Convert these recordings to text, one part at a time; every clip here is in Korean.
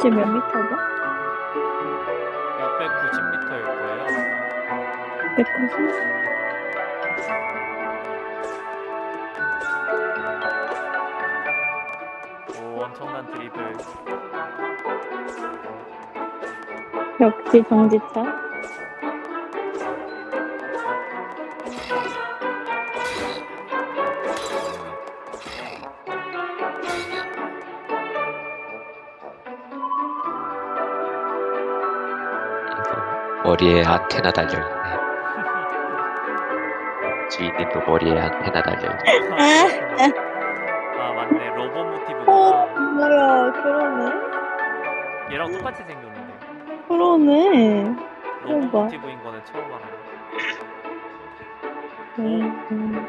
지금 몇 미터죠? 690m일 거예요. 190? 오, 엄청난 드리블. 역시 정지차. 머리에 안테나 달려있네. 주인님도 머리에 안테나 달려있네. 아, 맞네. 로봇 어, 모티브구나. 뭐야, 그러네. 얘랑 똑같이 생겼는데. 그러네. 로봇 봐. 모티브인 거는 처음 알아요. 음,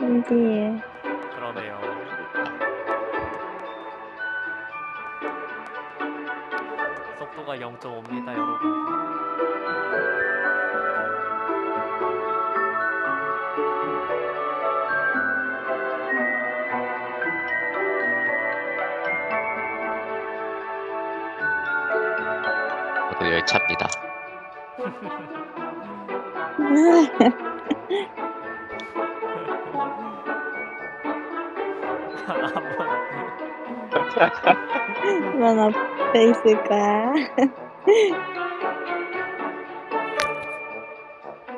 신기해. 속도가 0.5입니다, 여러분. 열차입니다. 난앞 에 있을 거야.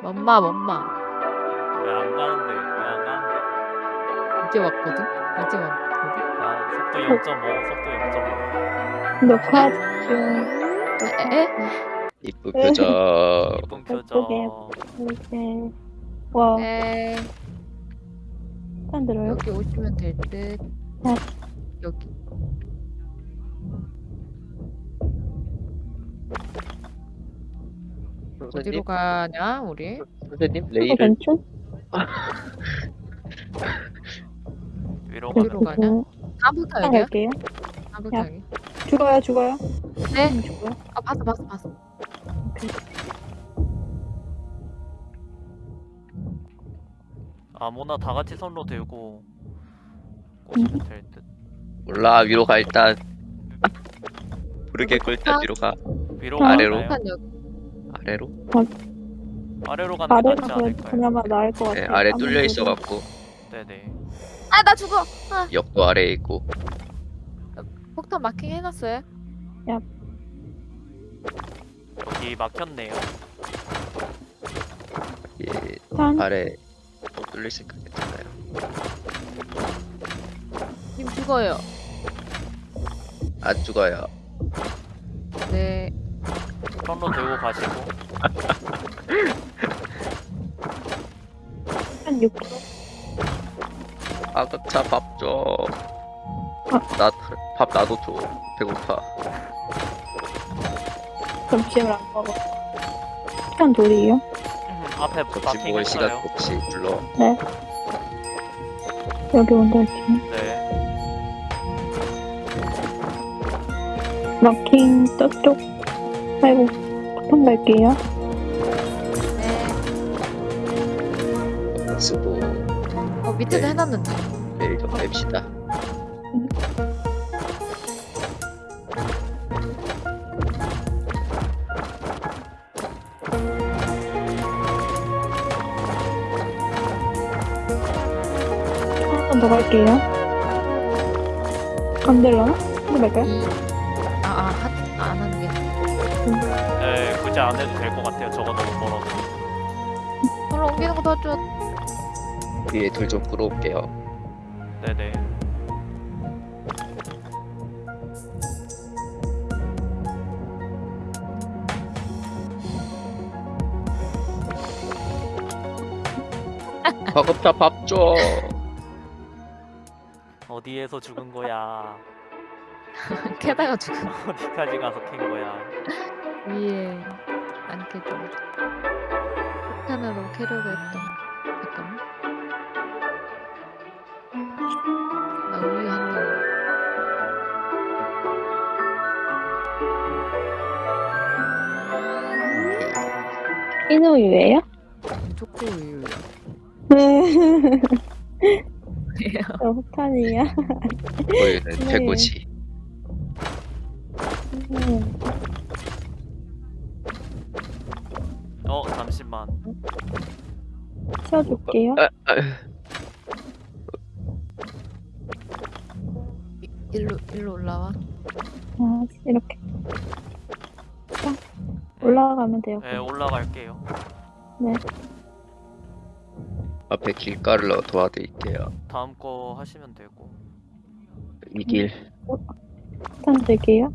엄마 엄마 왜 안 가는데? 왜 안 가는데? 이제 왔거든? 이제 왔거든? 아, 속도 0.5, 속도 0.5. 녹화 중. 에? 이쁜 표정. 이쁜 표정. 이렇게. 와, 에? 안 들어요? 여기 오시면 될 듯. 네. 여기. 어디로 선생님, 가냐 우리? 선생님 레일을 괜찮? 위로 어디로 가냐? 다음부터 여기야? 갈게요. 다음부터 야. 여기. 죽어요, 죽어요. 네? 음, 죽어요. 아 봤어 봤어 봤어. 아무나 다 같이 손로 들고 꽂으면 될 듯. 몰라 위로 가 일단. 부르게 일단 위로 가. 위로 아, 아래로? 가나요? 일단 여기. 아래로. 아래로 가는 게 아래가 낫지 그- 않을까요? 그나마 나을 것 네, 같아요. 아래. 뚫려 있어갖고 네네. 아 나 죽어. 아, 역도 아래에 있고. 폭탄 마킹 해놨어요? 여기 막혔네요. 예, 짠. 아래 또 뚫려 있으니까 괜찮아요. 님 죽어요. 안 죽어요. 네. 손로 들고 가시고. 한 6kg. 아급차 밥 줘. 나 밥 나도 줘. 배고파. 점심을 안 먹어. 시간 돌이에요? 앞에 점심 먹을 시간 마킹했어요. 혹시 불러. 여기 온다 할게요. 네. 마킹 저쪽. 아이고, 보통 갈게요. 네. 수도 어 밑에도 네. 해놨는데. 내일 좀 뺍시다. 한번더 갈게요. 안 될라나? 한번 갈까요? 이. 아아 안 하는 게. 네, 굳이 안 해도 될 것 같아요. 저거 너무 멀어서. 별로 옮기는 거 도와줘. 위에 돌 좀 끌어올게요. 네네. 과급차 밥 줘. 어디에서 죽은 거야? 캐다가 죽어. 어디까지 가서 캔 거야? 위에 안 캐도. 폭탄으로 캐려고 했던. 잠깐만. 나 우유 한 입. 인우유예요? 초코 우유. 네. 저 폭탄이야. 우유는 네. 최고지. 치워줄게요. 아, 아, 이- 일로 일로 올라와. 아, 이렇게. 딱 올라가면 돼요. 네 올라갈게요. 앞에 길가를 도와드릴게요. 다음 거 하시면 되고. 이 길. 일단 들게요.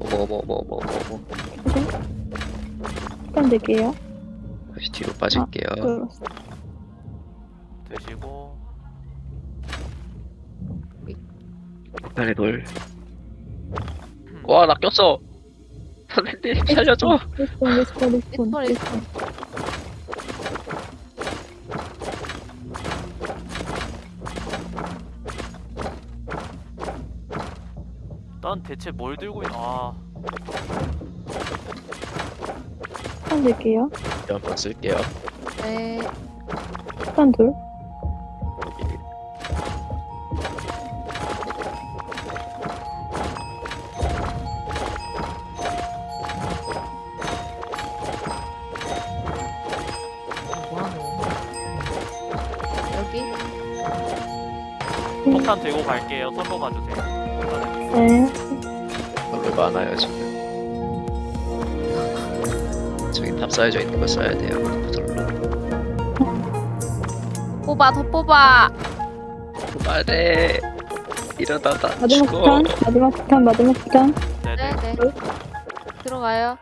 어머 어머 어머 어머 어머. 일단 들게요. 다시 뒤로 빠질게요. 끌었어. 드시고 폭탄의 돌. 와, 나 꼈어. 선생님 살려줘. respawn, respawn, respawn. respawn, respawn. 난 대체 뭘 들고 있? 아 일단 들게요. 한번 쓸게요. 네. 일단 둘. 여기. 뭐하노? 여기 폭탄 들고 갈게요. 선로 가주세요. 폭탄은 네. 별로 많아요 지금. 쌓여져 있는 거 써야 돼요. 돌로. 뽑아 더 뽑아. 그만해. 이러다가 마지막 죽어. 폭탄, 마지막 폭탄, 마지막 폭탄. 네네. 네네. 들어가요.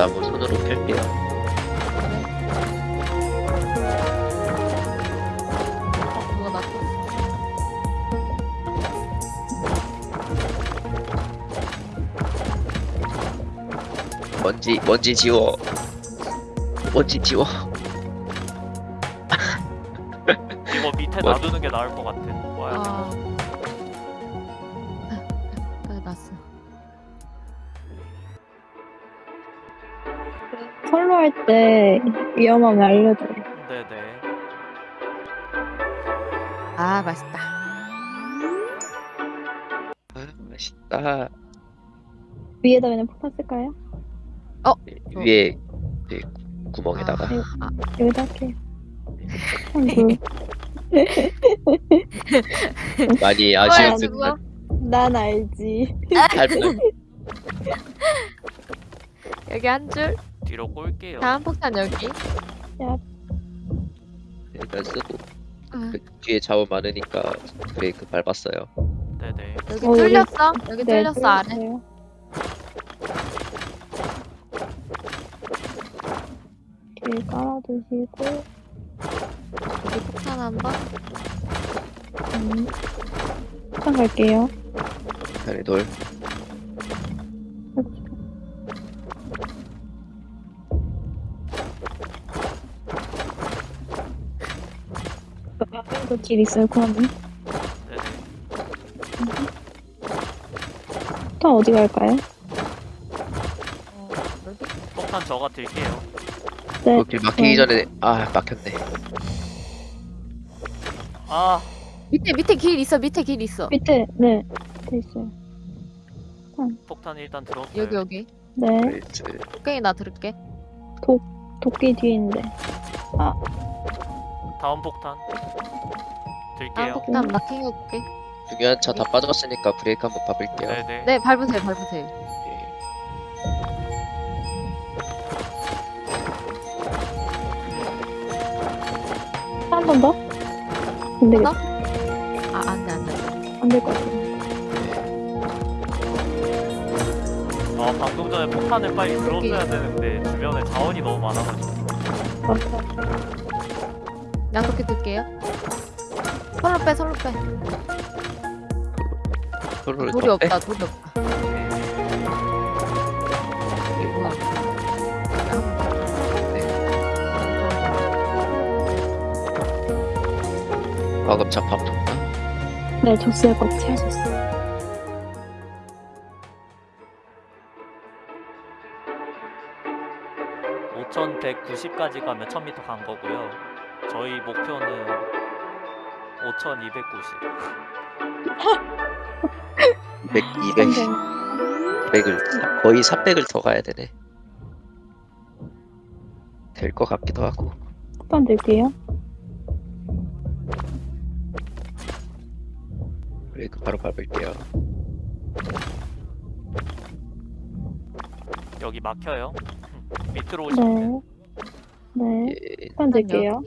나무. 손으로 펼게요. 먼지 먼지 지워. 먼지 지워. 이거 밑에 뭐? 놔두는 게 나을 것 같아. 뭐야? 아. 아, 났어. 선로 할 때 위험하면 알려줘요. 네네. 아, 맛있다. 아, 맛있다. 위에다 그냥 폭탄 쓸까요? 위에 그 구멍에다가 아, 여기다 할게요. 폭탄 둘. 많이 뭐야, 아쉬운 저거? 듯한 난 알지. 여기 한 줄. 뒤로 꼴게요. 다음 폭탄 여기. 일단 쓰고 아, 그 뒤에 좌우 많으니까 브레이크 밟았어요. 네네. 여기 어, 여기- 뚫렸어. 여기 네, 뚫렸어 아래. 뚫렸어요. 이렇게 깔아두시고, 여기 폭탄 한 번. 음, 폭탄 갈게요. 다리 돌. 이거 길 있어요. 네네. 폭탄 어디 갈까요? 어, 여기. 폭탄 저가 들게요. 네. 그길 막히기 네. 전에 아 막혔네. 아 밑에 밑에 길 있어. 밑에 길 있어. 밑에, 네. 돼 있어요. 폭탄 일단 들었어요. 여기 여기. 네. 브레이크. 곡괭이 나 들을게. 도끼 뒤에 있는데. 다음 폭탄 다음 들게요. 폭탄 마킹 해볼게. 중요한 차 다 빠졌으니까 브레이크 한번 밟을게요. 네네. 네, 밟으세요, 밟으세요. 번 더? 안 되겠다. 아, 안 돼, 안 돼. 안 될 것 같아요. 아 방금 전에 폭탄을 빨리 들었어야 되는데 주변에 자원이 너무 많아가지고. 맞다. 양도끼 들게요. 손로 빼, 손로 빼. 돌이. 없다, 돌이 없다. 과급차 밥 줬나? 네, 줬어요. 꼭 채워줬어요. 290까지 가면 1000m 간 거고요. 저희 목표는 5290. 200, 200, 200을 거의 300을 더 가야 되네. 될 것 같기도 하고. 폭탄 들게요. 브레이크 바로 밟을게요. 여기 막혀요. 밑으로 오시면 네. 네. 예, 폭탄 들게요.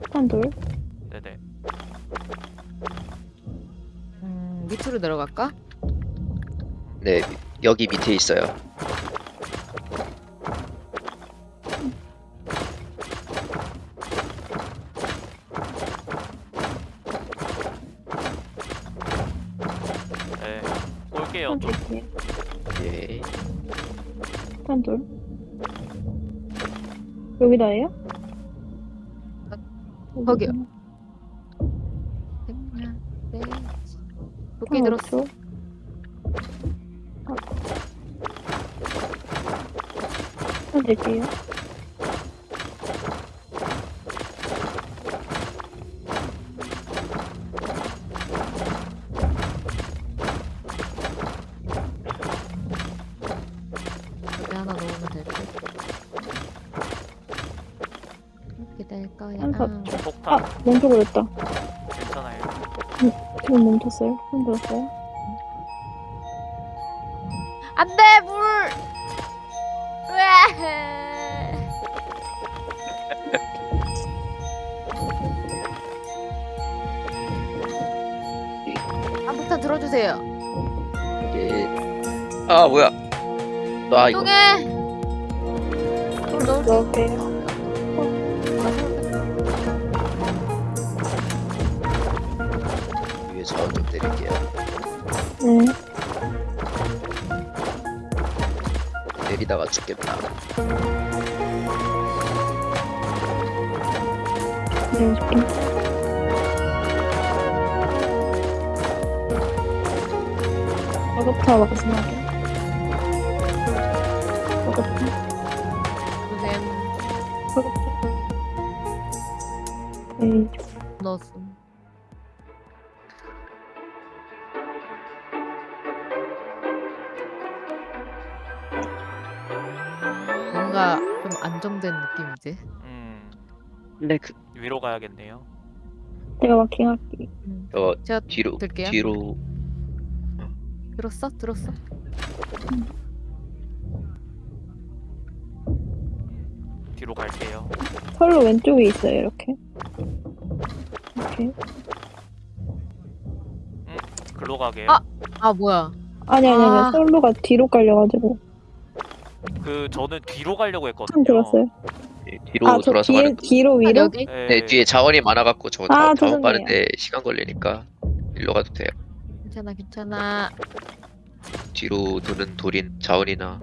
폭탄 돌. 네네. 음, 밑으로 내려갈까? 네 여기 밑에 있어요. 여기다예요? 거기요. 네. 도끼 들었어. 폭탄 들게요. 멈춰 버렸다. 괜찮아요. 지금 멈췄어요. 흔들었어요. 안 돼, 물! 왜? 한폭탄 들어주세요. 예. 아 뭐야? 나 이거 넣을 수 넣을게요. 자원 좀 내릴게요. 네. 내리다가 죽겠다. 내려줄게. 버거타 마지막에. 버거타. 조샘 버거타. 에이, 넣었음. 이지. 음. 근데 그, 위로 가야겠네요. 내가 마킹할게. 음. 어 제가 뒤로 들게요. 뒤로 들었어? 들었어? 뒤로 갈게요. 서로 왼쪽에 있어요, 이렇게. 이렇게. 글로 가게요. 아! 아 뭐야? 아니, 아니, 아. 아니. 솔로가 뒤로 깔려가지고. 그 저는 뒤로 가려고 참 했거든요. 들었어요. 예, 뒤로 아, 저 돌아서 뒤에, 가는 거. 뒤로 아, 위로? 여기? 네, 네 뒤에 자원이 많아갖고 저 아, 자, 자원 죄송해요. 빠른데 시간 걸리니까 일로 가도 돼요. 괜찮아 괜찮아. 뒤로 도는 돌인 자원이나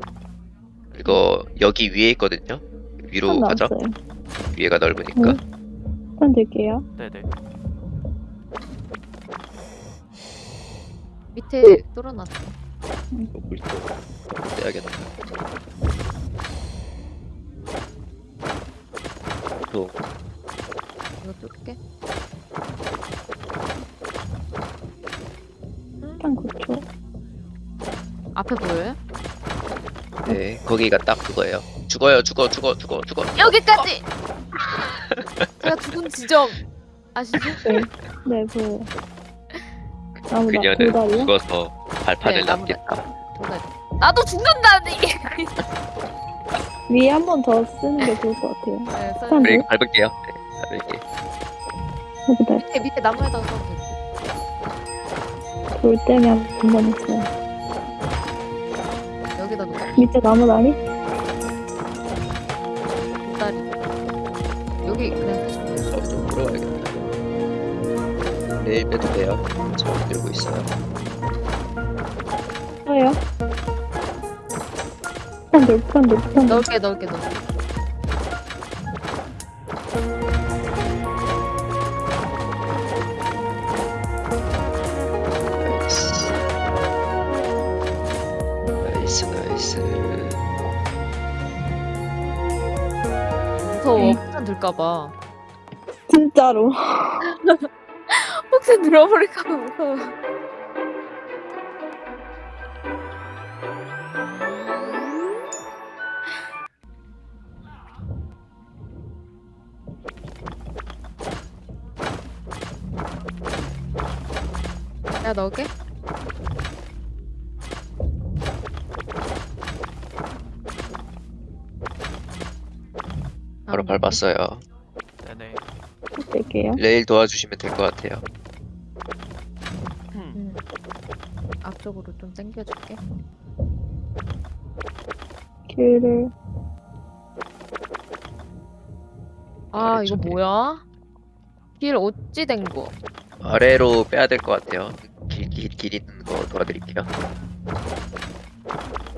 이거 여기 위에 있거든요. 위로 한 가죠. 남았어요. 위에가 넓으니까. 응. 한 들게요. 네네. 밑에 뚫어놨어. 이거 물도 떼야겠다. 또 이거 뚫게. 한 9초. 앞에 보여요? 네, 거기가 딱 그거예요. 죽어요, 죽어, 죽어, 죽어, 죽어. 여기까지. 제가 죽은 지점 아시죠? 네, 네, 보여요. 나무, 나, 그녀는 돌다리요? 죽어서 발판을 네, 남겼다. 나도 죽는다는 이게. 위에 한 번 더 쓰는 게 좋을 것 같아요. 네, 써- 한 브레이크 밟을게요. 네, 밟을게. 여기다 밑에 밑에 나무에다가 써도 돼. 돌 때면 한번 있어요. 여기다 놓고 밑에 나무 다리? 돌다리. 여기 그냥 쓰시면 돼요. 물어봐야겠다. 내일 빼도 돼요. 저 들고 있어요. 써요. 돌, 폭탄 돌. 넣을게 넣을게 넣을게. 나이스. 나이스, 나이스. 무서워. 폭탄 들까봐. 진짜로. 혹시 들어버릴까봐 무서워. 야 넣을게. 바로 아, 밟았어요. 네네. 뺄게요. 레일 도와주시면 될 것 같아요. 음. 응. 앞쪽으로 좀 당겨줄게. 길을. 아 이거. 뭐야? 길 어찌 된 거? 아래로 빼야 될 것 같아요. 길, 있는 거 도와드릴게요.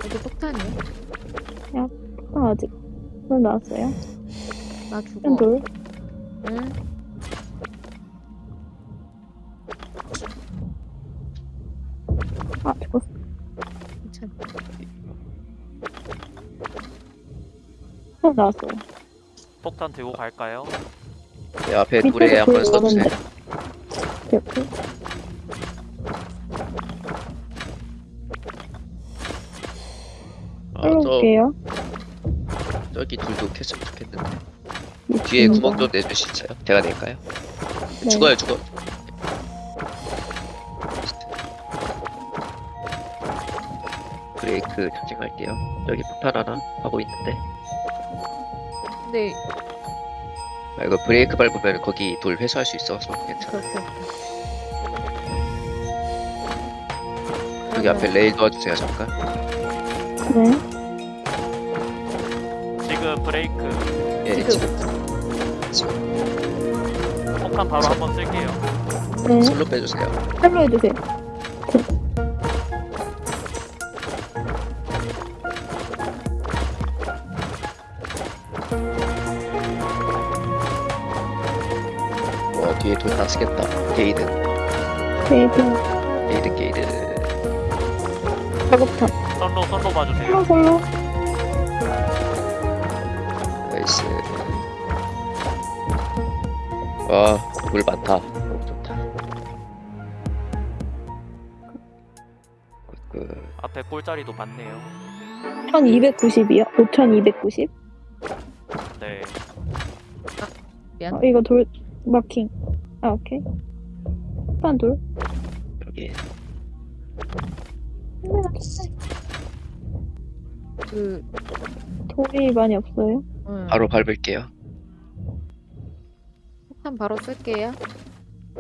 여기 폭탄이야? 아, 아직. 물 나왔어요. 나 죽어. 한 돌. 응. 아, 죽었어. 괜찮아. 물 나왔어요. 폭탄 들고 갈까요? 네, 앞에 돌에 한번 불 써주세요. 뒤에 음, 구멍 좀 내줄 수 있어요? 제가 낼까요? 네. 죽어요, 죽어. 브레이크 조심할게요. 여기 폭탄 하나 하고 있는데. 근데 아, 이거 브레이크 밟으면 거기 돌 회수할 수 있어서 괜찮아. 그렇게. 여기 앞에 레일 도와주세요, 잠깐. 네. 지금 브레이크. 예, 지금. 지금 폭탄 바로 한번 쓸게요. 네. 선로 빼주세요. 선로 해주세요. 와, 뒤에 돌다 쓰겠다. 게이득, 게이득. 게이득, 게이득. 작업탑. 선로 선로 봐주세요. 선로, 선로. 와, 물 많다. 너무 좋다. good, good. 앞에 꼴자리도 많네요. 1290이요? 5290? 네. 어, 이거 돌, 마킹. 아, 오케이. 한 돌. 여기 그 돌이 많이 없어요. 응. 바로 밟을게요. 폭탄 바로 쓸게요.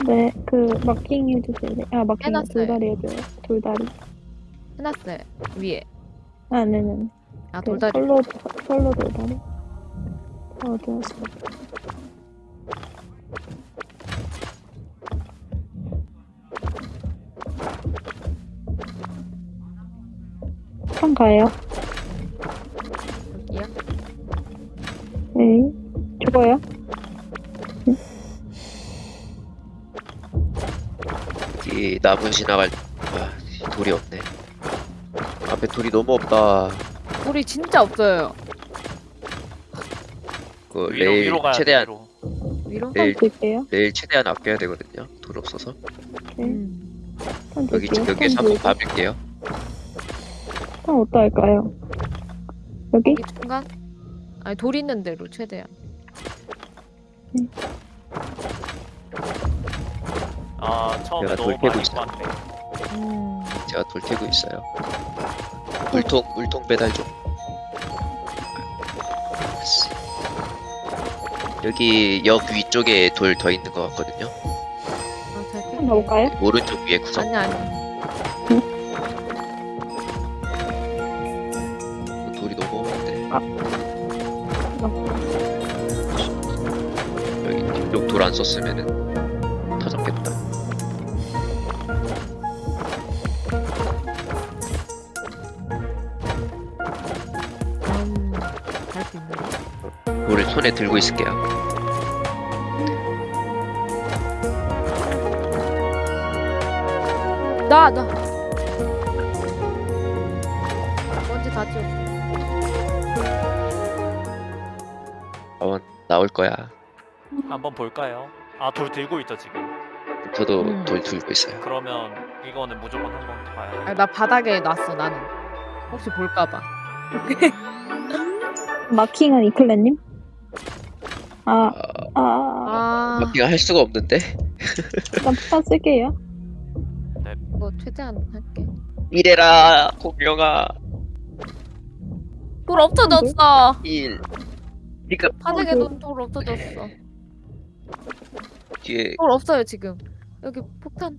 네, 그, 마킹 해주세요. 네. 아, 마킹, 해놨어요. 돌다리 해줘요. 돌다리. 해놨어요. 위에. 아, 네네. 아 그 돌다리. 솔로, 솔로 돌다리. 어, 갔어? 한 가요. 여기요. 네. 죽어요. 나무 지나갈 아, 돌이 없네. 앞에 돌이 너무 없다. 돌이 진짜 없어요. 그 위로 레일 위로 가야 돼. 최대한 위로. 위로. 네. 한 들게요. 레일 최대한 아껴야 되거든요. 돌 없어서. 네. 음. 한 여기. 여기서 한 한번 들고. 밟을게요. 한 어디다 할까요? 여기? 여기 중간. 아니 돌 있는 대로 최대한. 아 처음에 내가 너무 많이 있어. 봤네. 음. 제가 돌 캐고 있어요. 물통 물통 배달 좀. 여기 역 위쪽에 돌 더 있는 것 같거든요. 아, 잘 한번. 가볼까요? 오른쪽 위에 구석. 아니 아니. 돌이 너무 없는데. 아. 여기 뒤쪽 돌 안 썼으면은 손에 들고 있을게요. 나 나. 먼지 다 지웠어. 아원 나올 거야. 한번 볼까요? 아 돌 들고 있죠 지금. 저도 음. 돌 들고 있어요. 그러면 이거는 무조건 한 번 봐야 돼. 아, 나 바닥에 놨어 나는. 혹시 볼까봐. 마킹은 이클레님? 아, 아, 아, 아, 아 마킹을 할 수가 없는데. 일단 폭탄 쓸게요. 이거 최대한 할게. 이래라 공룡아. 돌 없어졌어. 1 지금 바닥에 어, 그- 놓은 돌 없어졌어. 뒤에 돌 없어요 지금. 여기 폭탄.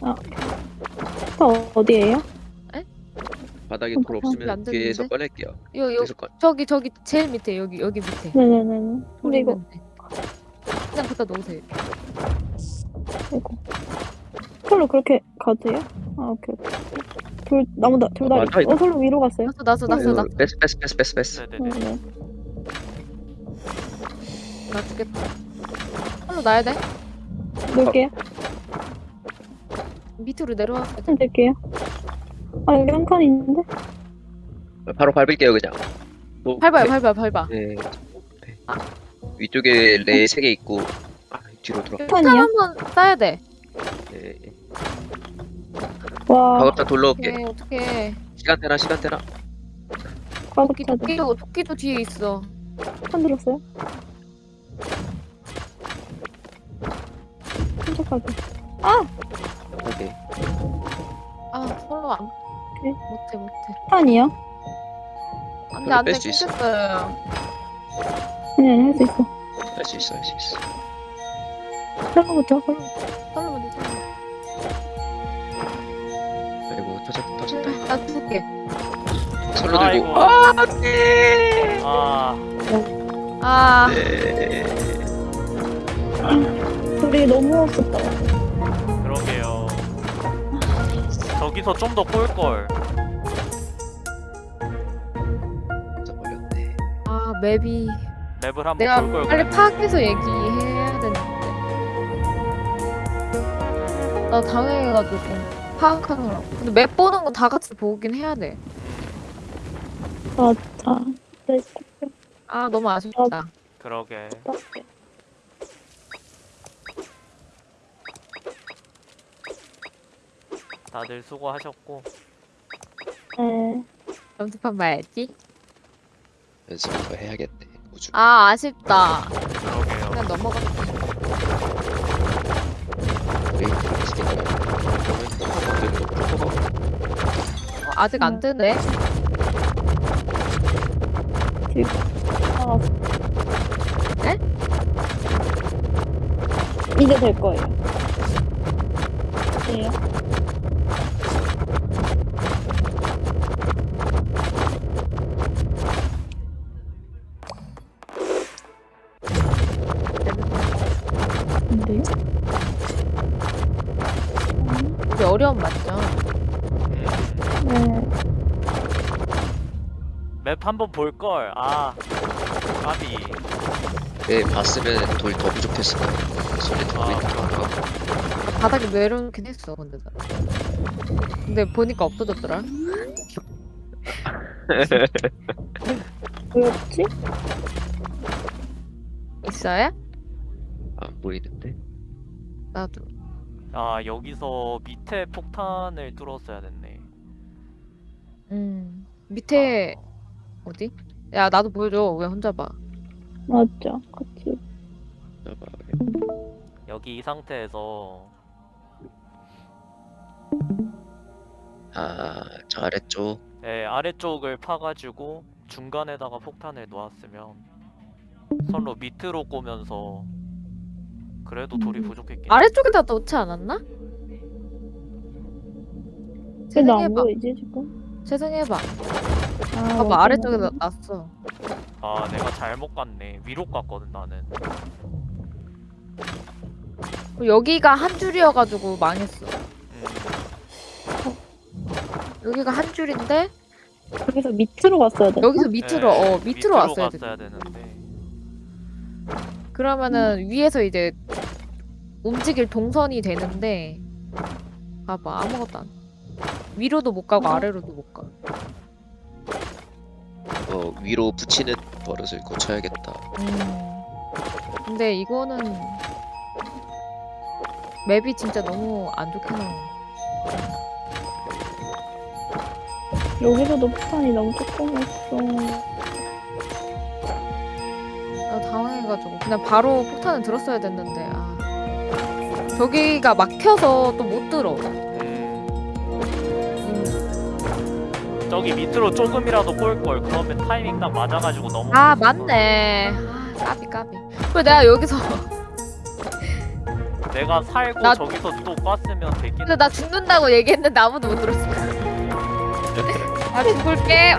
폭탄 어디에요? 바닥에 어, 돌 어, 없으면 안 뒤에서? 꺼낼게요. 요 요 뒤에서 꺼. 저기 저기 제일 밑에 여기 여기 밑에. 네네네. 돌 근데 이거, 있는데. 그냥 갖다 놓으세요. 이거. 솔로 그렇게 가세요? 아, 오케이, 오케이. 돌, 나무다, 돌다리. 이거. 어, 솔로 위로 갔어요? 났어 났어 났어. 뺐어 뺐어 뺐어 뺐어 뺐어. 네, 네네 네. 네. 나 죽겠다. 팔로 놔야 돼? 놓을게요. 밑으로 내려와. 폭탄 들게요. 아, 여기 한 칸 있는데? 바로 밟을게요 그냥. 또- 밟아요 네. 밟아 밟아. 네. 네. 위쪽에 레 세 개 있고 아, 뒤로 돌아. 폭탄 폭탄이요? 한번 쏴야 돼. 네. 와, 가급자 돌러 올게. 어떡해 어떡해. 시간 되나 시간 되나. 토끼 과급자들. 토끼도 토끼도 뒤에 있어. 폭탄 들었어요? 깜짝하게. 오케이. 아 서로 안 오케이. 못해 못해. 폭탄이요? 안돼 안돼 뺄수 있어. 끊겼어요. 아니, 아니, 할 수 있어. 할 수 있어 할 수 있어. 솔로. 설로 먼저 설로. 아이고 터졌다 터졌다. 나 죽게. 아이고. 들고. 아 네. 아아 네. 너무 없었다. 저기서 좀더꼴 걸. 진짜 걸렸네. 아, 맵이 맵을 한번 내가 볼 걸. 빨리 파악해서 얘기해야 되는데. 나 당황해가지고 파악하느라고. 근데 맵 보는 거 다 같이 보긴 해야 돼. 네, 아 너무 아쉽다. 그러게. 다들 수고하셨고. 네. 점수판 봐야지. 연습을 더 해야겠네. 우주. 아 아쉽다. 그러게요. 그냥 넘어가. 브레이크 있으니까. 그러면 프로가 어, 아직 안 뜨네. 아. 네? 이제 될 거예요. 예 이게 어려운 맞죠? 음, 네. 맵 한번 볼 걸. 아, 까비. 네 봤으면 돌 더 부족했을 거야. 들고 있는 게 많아. 바닥에 내려놓긴 했어 근데 나. 근데 보니까 없어졌더라. 뭐였지? 있어요? 안 보이는데. 나도. 아, 여기서 밑에 폭탄을 뚫었어야 됐네. 음 밑에 어디? 야 나도 보여줘. 왜 혼자 봐? 맞죠. 같이. 여기 이 상태에서 아저 아래쪽. 예, 아래쪽을 파가지고 중간에다가 폭탄을 놓았으면 선로 밑으로 꼬면서 그래도 돌이 음. 부족했겠네. 아래쪽에다 놓지 않았나? 안 재생해봐. 보이지, 지금? 재생해봐. 아, 봐봐 아래쪽에다. 놨어. 아, 내가 잘못 갔네. 위로 갔거든 나는. 여기가 한 줄이어가지고 망했어. 음, 여기가 한 줄인데 여기서 밑으로 갔어야 돼. 여기서 밑으로 예, 어 밑으로 왔어야 돼. 갔어야 되는데. 그러면은 위에서 이제 움직일 동선이 되는데 봐봐 아무것도 안. 위로도 못 가고 아래로도 못 가. 어 위로 붙이는 버릇을 고쳐야겠다. 음. 근데 이거는 맵이 진짜 너무 안 좋게 나와. 여기서도 폭탄이 너무 조그맣어. 나 당황해가지고 그냥 바로 폭탄을 들었어야 됐는데 아. 저기가 막혀서 또 못 들어. 음, 음. 저기 밑으로 조금이라도 꼴 걸. 그러면 타이밍 딱 맞아가지고 너무. 아 맞네. 아 까비 까비. 왜 내가 여기서 내가 살고 나- 저기서 또 꼈으면 되긴. 근데 나 죽는다고 얘기했는데 아무도 못 들었어. 아 죽을게.